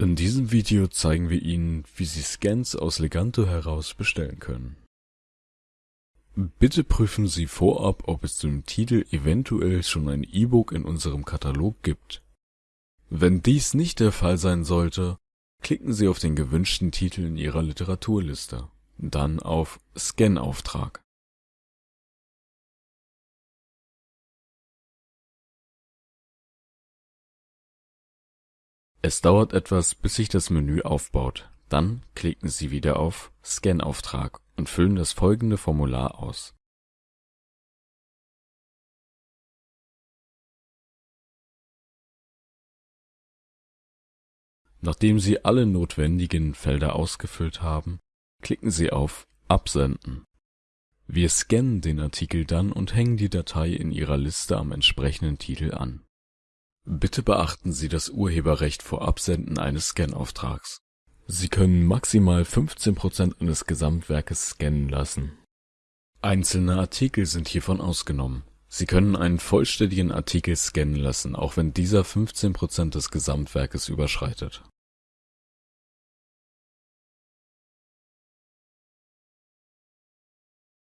In diesem Video zeigen wir Ihnen, wie Sie Scans aus Leganto heraus bestellen können. Bitte prüfen Sie vorab, ob es zum Titel eventuell schon ein E-Book in unserem Katalog gibt. Wenn dies nicht der Fall sein sollte, klicken Sie auf den gewünschten Titel in Ihrer Literaturliste, dann auf Scan-Auftrag. Es dauert etwas, bis sich das Menü aufbaut, dann klicken Sie wieder auf Scan-Auftrag und füllen das folgende Formular aus. Nachdem Sie alle notwendigen Felder ausgefüllt haben, klicken Sie auf Absenden. Wir scannen den Artikel dann und hängen die Datei in Ihrer Liste am entsprechenden Titel an Bitte beachten Sie das Urheberrecht vor Absenden eines Scanauftrags. Sie können maximal 15% eines Gesamtwerkes scannen lassen. Einzelne Artikel sind hiervon ausgenommen. Sie können einen vollständigen Artikel scannen lassen, auch wenn dieser 15% des Gesamtwerkes überschreitet